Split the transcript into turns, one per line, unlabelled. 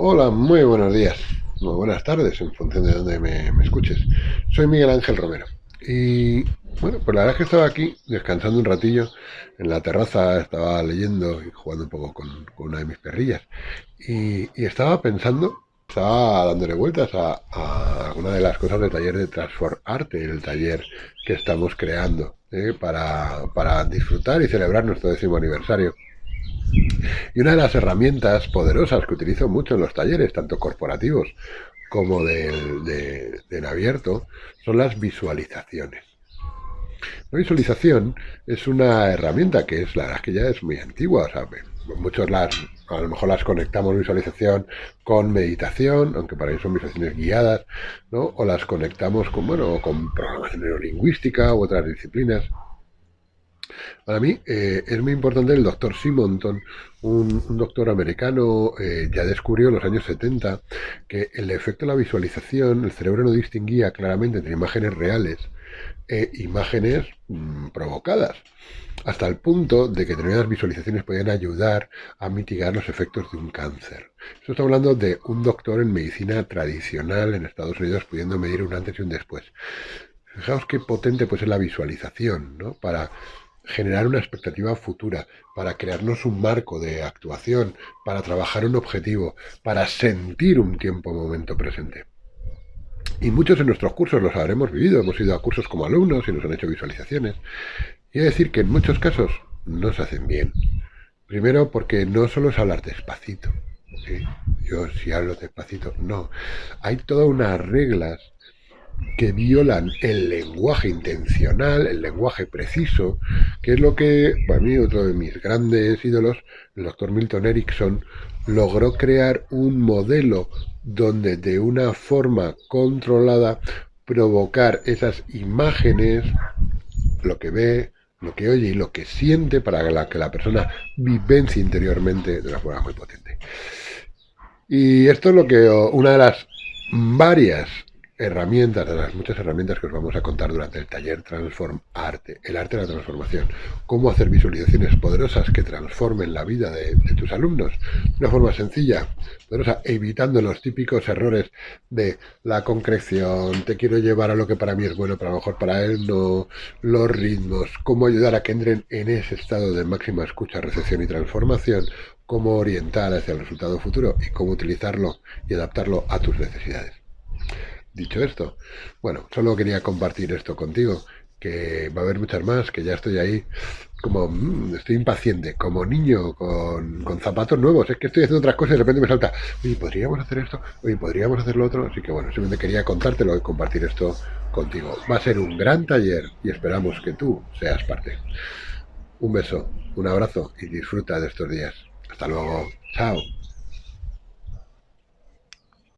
Hola, muy buenos días, muy buenas tardes en función de donde me, escuches. Soy Miguel Ángel Romero y bueno, pues la verdad es que estaba aquí descansando un ratillo en la terraza, estaba leyendo y jugando un poco con, una de mis perrillas y, y, estaba pensando, estaba dándole vueltas a, a alguna de las cosas del taller de Transform Arte, el taller que estamos creando ¿eh? para, para disfrutar y celebrar nuestro décimo aniversario. Y una de las herramientas poderosas que utilizo mucho en los talleres, tanto corporativos como del, de, abierto, son las visualizaciones. La visualización es una herramienta que es la verdad que ya es muy antigua, o sea, muchos las a lo mejor las conectamos visualización con meditación, aunque para eso son visualizaciones guiadas, ¿no? O las conectamos con bueno, con programación neurolingüística u otras disciplinas. Para mí eh, es muy importante el doctor Simonton, un, doctor americano, eh, ya descubrió en los años 70 que el efecto de la visualización, el cerebro no distinguía claramente entre imágenes reales e imágenes mmm, provocadas, hasta el punto de que determinadas visualizaciones podían ayudar a mitigar los efectos de un cáncer. Esto está hablando de un doctor en medicina tradicional en Estados Unidos pudiendo medir un antes y un después. Fijaos qué potente puede ser la visualización, ¿no? Para generar una expectativa futura, para crearnos un marco de actuación, para trabajar un objetivo, para sentir un tiempo momento presente. Y muchos de nuestros cursos los habremos vivido, hemos ido a cursos como alumnos y nos han hecho visualizaciones. Y decir que en muchos casos no se hacen bien. Primero porque no solo es hablar despacito. ¿sí? Yo si hablo despacito, no. Hay todas unas reglas que violan el lenguaje intencional, el lenguaje preciso, que es lo que, para mí, otro de mis grandes ídolos, el doctor Milton Erickson, logró crear un modelo donde de una forma controlada provocar esas imágenes, lo que ve, lo que oye y lo que siente para que la persona vivencie interiormente de una forma muy potente. Y esto es lo que una de las varias herramientas, de las muchas herramientas que os vamos a contar durante el taller Transform Arte, el arte de la transformación, cómo hacer visualizaciones poderosas que transformen la vida de, tus alumnos. De una forma sencilla, poderosa, evitando los típicos errores de la concreción, te quiero llevar a lo que para mí es bueno, pero a lo mejor para él no, los ritmos, cómo ayudar a que entren en ese estado de máxima escucha, recepción y transformación, cómo orientar hacia el resultado futuro y cómo utilizarlo y adaptarlo a tus necesidades. Dicho esto, bueno, solo quería compartir esto contigo, que va a haber muchas más, que ya estoy ahí como, mmm, estoy impaciente, como niño con, con, zapatos nuevos, es que estoy haciendo otras cosas y de repente me salta, oye, podríamos hacer esto, oye, podríamos hacer lo otro, así que bueno, simplemente quería contártelo y compartir esto contigo. Va a ser un gran taller y esperamos que tú seas parte. Un beso, un abrazo y disfruta de estos días. Hasta luego, chao.